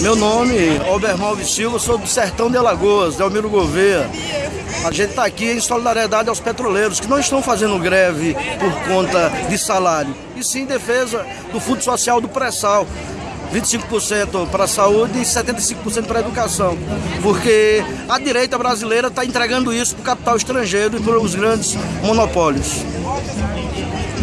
Meu nome é Obermalve Silva, sou do Sertão de Alagoas, Delmiro Gouveia. A gente está aqui em solidariedade aos petroleiros que não estão fazendo greve por conta de salário, e sim em defesa do Fundo Social do Pré-Sal. 25% para a saúde e 75% para a educação. Porque a direita brasileira está entregando isso para o capital estrangeiro e para os grandes monopólios.